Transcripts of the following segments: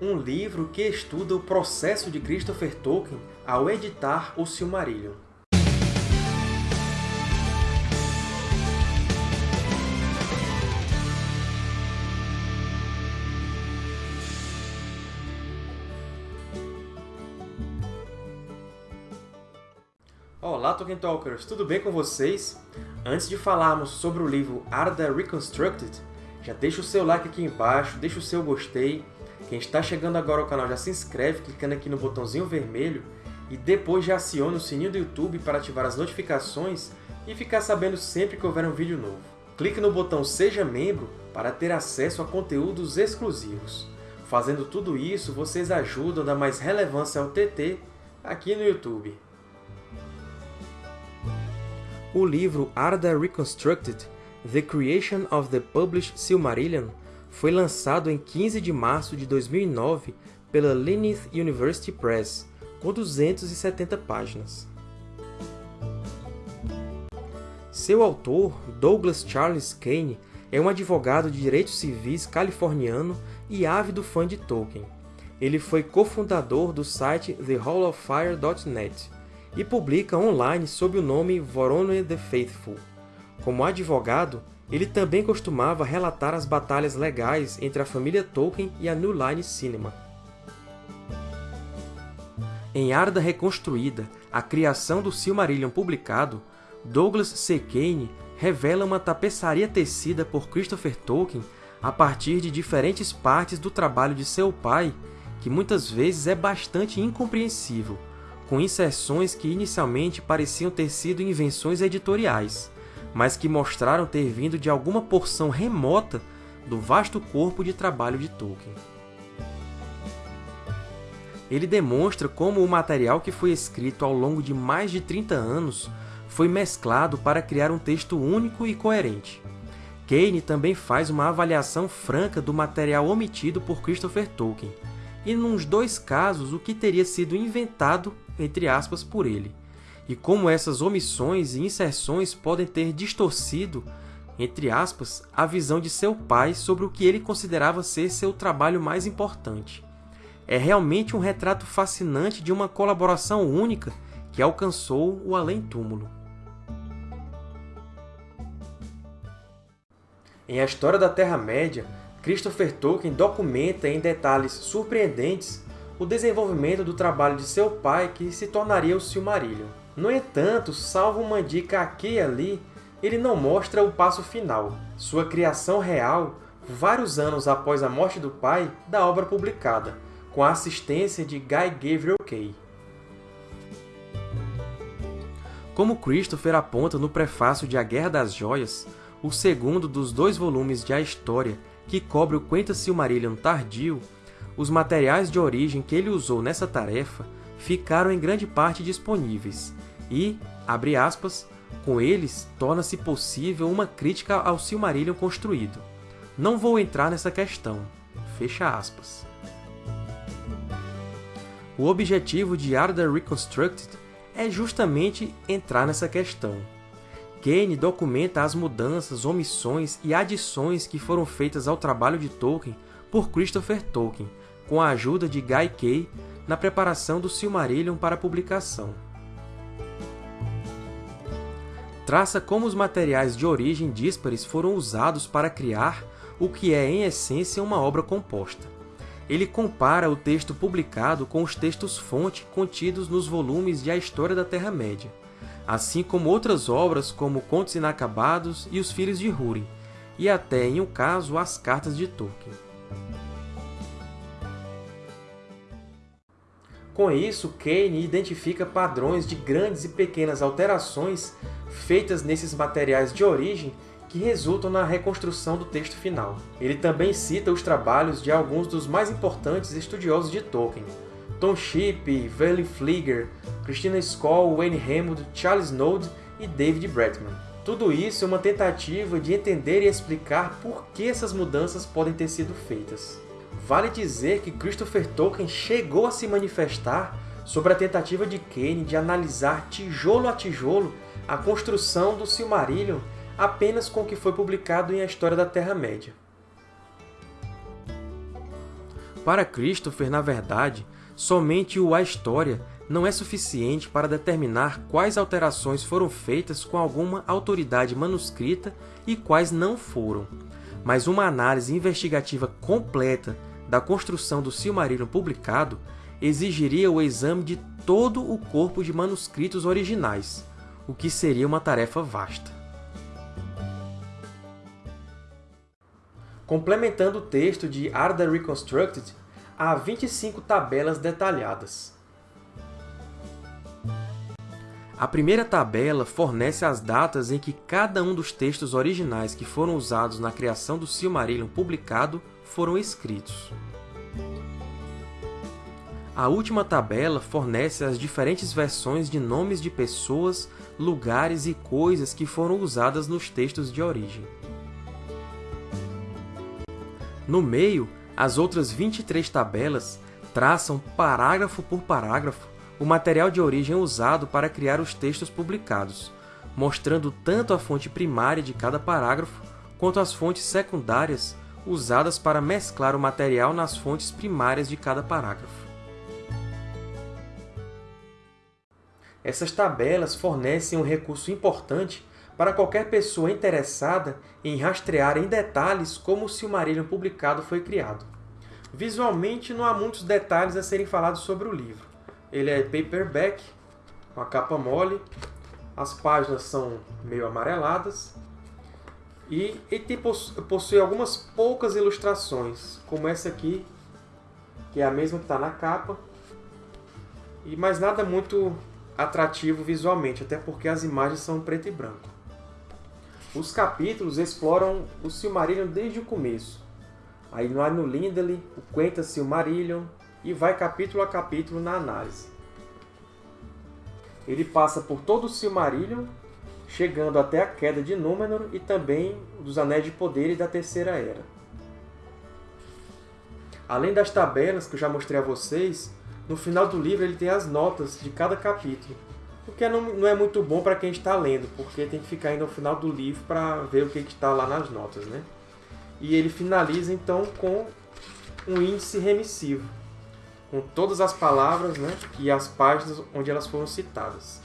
um livro que estuda o processo de Christopher Tolkien ao editar o Silmarillion. Olá, Tolkien Talkers! Tudo bem com vocês? Antes de falarmos sobre o livro Arda Reconstructed, já deixa o seu like aqui embaixo, deixa o seu gostei. Quem está chegando agora ao canal já se inscreve clicando aqui no botãozinho vermelho e depois já aciona o sininho do YouTube para ativar as notificações e ficar sabendo sempre que houver um vídeo novo. Clique no botão Seja Membro para ter acesso a conteúdos exclusivos. Fazendo tudo isso, vocês ajudam a dar mais relevância ao TT aqui no YouTube. O livro Arda Reconstructed The Creation of the Published Silmarillion foi lançado em 15 de março de 2009 pela Linneath University Press, com 270 páginas. Seu autor, Douglas Charles Kane, é um advogado de direitos civis californiano e ávido fã de Tolkien. Ele foi cofundador do site TheHallOfFire.net e publica online sob o nome Voronoi the Faithful. Como advogado, ele também costumava relatar as batalhas legais entre a família Tolkien e a New Line Cinema. Em Arda Reconstruída, a criação do Silmarillion publicado, Douglas C. Kane revela uma tapeçaria tecida por Christopher Tolkien a partir de diferentes partes do trabalho de seu pai, que muitas vezes é bastante incompreensível, com inserções que inicialmente pareciam ter sido invenções editoriais, mas que mostraram ter vindo de alguma porção remota do vasto corpo de trabalho de Tolkien. Ele demonstra como o material que foi escrito ao longo de mais de 30 anos foi mesclado para criar um texto único e coerente. Kane também faz uma avaliação franca do material omitido por Christopher Tolkien, e nos dois casos o que teria sido inventado, entre aspas, por ele, e como essas omissões e inserções podem ter distorcido, entre aspas, a visão de seu pai sobre o que ele considerava ser seu trabalho mais importante. É realmente um retrato fascinante de uma colaboração única que alcançou o além-túmulo. Em A História da Terra-média, Christopher Tolkien documenta em detalhes surpreendentes o desenvolvimento do trabalho de seu pai que se tornaria o Silmarillion. No entanto, salvo uma dica aqui e ali, ele não mostra o passo final, sua criação real, vários anos após a morte do pai, da obra publicada, com a assistência de Guy Gavriel Kay. Como Christopher aponta no prefácio de A Guerra das Joias, o segundo dos dois volumes de A História, que cobre o Quenta Silmarillion tardio, os materiais de origem que ele usou nessa tarefa ficaram em grande parte disponíveis, e, abre aspas, com eles torna-se possível uma crítica ao Silmarillion construído. Não vou entrar nessa questão. Fecha aspas. O objetivo de Arda Reconstructed é justamente entrar nessa questão. Kane documenta as mudanças, omissões e adições que foram feitas ao trabalho de Tolkien por Christopher Tolkien, com a ajuda de Guy Kay na preparação do Silmarillion para publicação traça como os materiais de origem díspares foram usados para criar o que é, em essência, uma obra composta. Ele compara o texto publicado com os textos-fonte contidos nos volumes de A História da Terra-média, assim como outras obras como Contos Inacabados e Os Filhos de Húrin, e até, em um caso, as Cartas de Tolkien. Com isso, Kane identifica padrões de grandes e pequenas alterações feitas nesses materiais de origem que resultam na reconstrução do texto final. Ele também cita os trabalhos de alguns dos mais importantes estudiosos de Tolkien, Tom Shipp, Verlin Flieger, Christina Skoll, Wayne Hammond, Charles Node e David Bretman. Tudo isso é uma tentativa de entender e explicar por que essas mudanças podem ter sido feitas. Vale dizer que Christopher Tolkien chegou a se manifestar sobre a tentativa de Kane de analisar tijolo a tijolo a construção do Silmarillion apenas com o que foi publicado em A História da Terra-média. para Christopher, na verdade, somente o A História não é suficiente para determinar quais alterações foram feitas com alguma autoridade manuscrita e quais não foram, mas uma análise investigativa completa da construção do Silmarillion publicado exigiria o exame de todo o corpo de manuscritos originais, o que seria uma tarefa vasta. Complementando o texto de Arda Reconstructed, há 25 tabelas detalhadas. A primeira tabela fornece as datas em que cada um dos textos originais que foram usados na criação do Silmarillion publicado foram escritos. A última tabela fornece as diferentes versões de nomes de pessoas, lugares e coisas que foram usadas nos textos de origem. No meio, as outras 23 tabelas traçam, parágrafo por parágrafo, o material de origem usado para criar os textos publicados, mostrando tanto a fonte primária de cada parágrafo, quanto as fontes secundárias usadas para mesclar o material nas fontes primárias de cada parágrafo. Essas tabelas fornecem um recurso importante para qualquer pessoa interessada em rastrear em detalhes como o Silmarillion publicado foi criado. Visualmente, não há muitos detalhes a serem falados sobre o livro. Ele é paperback, com a capa mole, as páginas são meio amareladas, e ele possui algumas poucas ilustrações, como essa aqui, que é a mesma que está na capa, e mais nada muito atrativo visualmente, até porque as imagens são preto e branco. Os capítulos exploram o Silmarillion desde o começo. Aí no no Lindley, o Quenta Silmarillion, e vai capítulo a capítulo na análise. Ele passa por todo o Silmarillion, chegando até a queda de Númenor e também dos Anéis de Poder e da Terceira Era. Além das tabelas que eu já mostrei a vocês, no final do livro ele tem as notas de cada capítulo, o que não, não é muito bom para quem está lendo, porque tem que ficar indo ao final do livro para ver o que está lá nas notas. Né? E ele finaliza então com um índice remissivo, com todas as palavras né, e as páginas onde elas foram citadas.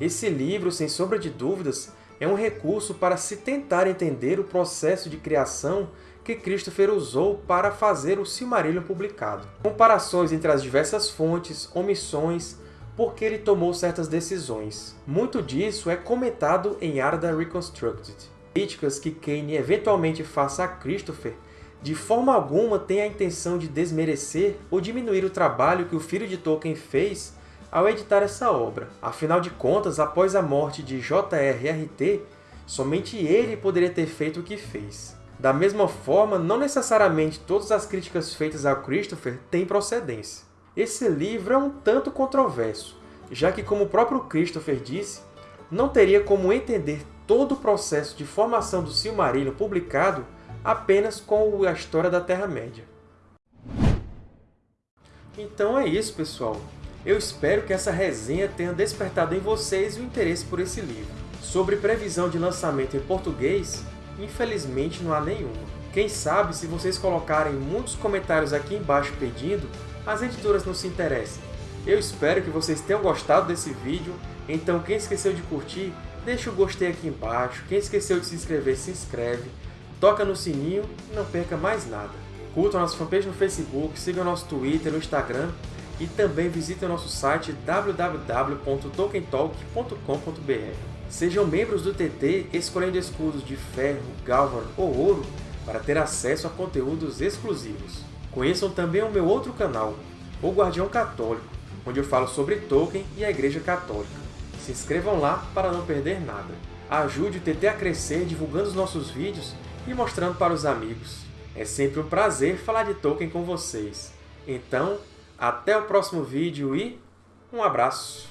Esse livro, sem sombra de dúvidas, é um recurso para se tentar entender o processo de criação que Christopher usou para fazer o Silmarillion publicado. Comparações entre as diversas fontes, omissões, porque ele tomou certas decisões. Muito disso é comentado em Arda Reconstructed. Críticas que Kane eventualmente faça a Christopher de forma alguma tem a intenção de desmerecer ou diminuir o trabalho que o filho de Tolkien fez ao editar essa obra. Afinal de contas, após a morte de J.R.R.T., somente ele poderia ter feito o que fez. Da mesma forma, não necessariamente todas as críticas feitas a Christopher têm procedência. Esse livro é um tanto controverso, já que, como o próprio Christopher disse, não teria como entender todo o processo de formação do Silmarillion publicado apenas com a história da Terra-média. Então é isso, pessoal. Eu espero que essa resenha tenha despertado em vocês o interesse por esse livro. Sobre previsão de lançamento em português, infelizmente não há nenhuma. Quem sabe, se vocês colocarem muitos comentários aqui embaixo pedindo, as editoras não se interessem. Eu espero que vocês tenham gostado desse vídeo, então quem esqueceu de curtir, deixa o gostei aqui embaixo, quem esqueceu de se inscrever, se inscreve, toca no sininho e não perca mais nada. Curtam nossa fanpage no Facebook, sigam nosso Twitter, no Instagram e também visitem nosso site www.tokentalk.com.br. Sejam membros do TT escolhendo escudos de ferro, galvan ou ouro para ter acesso a conteúdos exclusivos. Conheçam também o meu outro canal, O Guardião Católico, onde eu falo sobre Tolkien e a Igreja Católica. Se inscrevam lá para não perder nada. Ajude o TT a crescer divulgando os nossos vídeos e mostrando para os amigos. É sempre um prazer falar de Tolkien com vocês. Então, até o próximo vídeo e um abraço!